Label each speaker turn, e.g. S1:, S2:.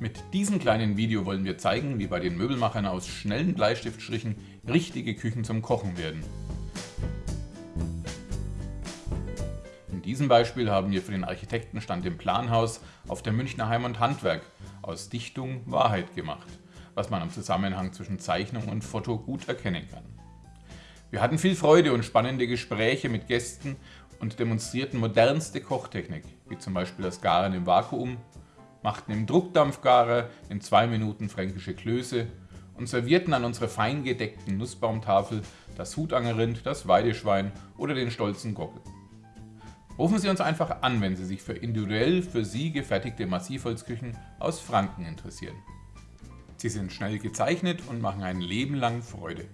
S1: Mit diesem kleinen Video wollen wir zeigen, wie bei den Möbelmachern aus schnellen Bleistiftstrichen richtige Küchen zum Kochen werden. In diesem Beispiel haben wir für den Architektenstand im Planhaus auf der Münchner Heim und Handwerk aus Dichtung Wahrheit gemacht, was man am Zusammenhang zwischen Zeichnung und Foto gut erkennen kann. Wir hatten viel Freude und spannende Gespräche mit Gästen und demonstrierten modernste Kochtechnik, wie zum Beispiel das Garen im Vakuum, machten im Druckdampfgarer in zwei Minuten fränkische Klöße und servierten an unsere fein gedeckten Nussbaumtafel das Hutangerrind, das Weideschwein oder den stolzen Gockel. Rufen Sie uns einfach an, wenn Sie sich für individuell für Sie gefertigte Massivholzküchen aus Franken interessieren. Sie sind schnell gezeichnet und machen ein Leben lang Freude.